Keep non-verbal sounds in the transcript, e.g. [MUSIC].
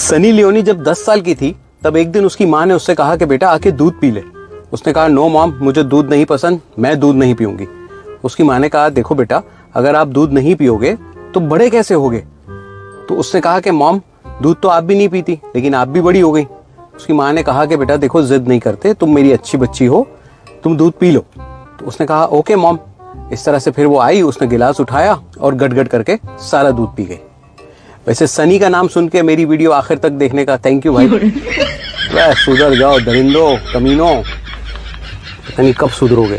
Sunny Leone जब 10 साल की थी, तब एक दिन उसकी माँ ने उससे कहा कि बेटा, आके दूध पी ले। उसने कहा नो मॉम मुझे दूध नहीं पसंद, मैं दूध नहीं पीऊँगी। उसकी माँ ने कहा, देखो बेटा, अगर आप दूध नहीं पियोगे तो बड़े कैसे होगे? तो उसने कहा कि मॉम दूध तो आप भी नहीं पीती, लेकिन आप भी बड़ी हो गई। उसकी माँ ने कहा कि, बेटा, देखो, जिद नहीं करते, तुम मेरी अच्छी बच्ची हो, तुम दूध पी लो। तो उसने कहा ओके मॉम इस तरह से फिर वो आई, उसने गिलास उठाया और गट करके सारा दूध पी गई। वैसे सनी का नाम सुन के मेरी वीडियो आखिर तक देखने का थैंक यू भाई। [LAUGHS] सुधर जाओ दरिंदो कमीनो। पता नहीं कब सुधरोगे।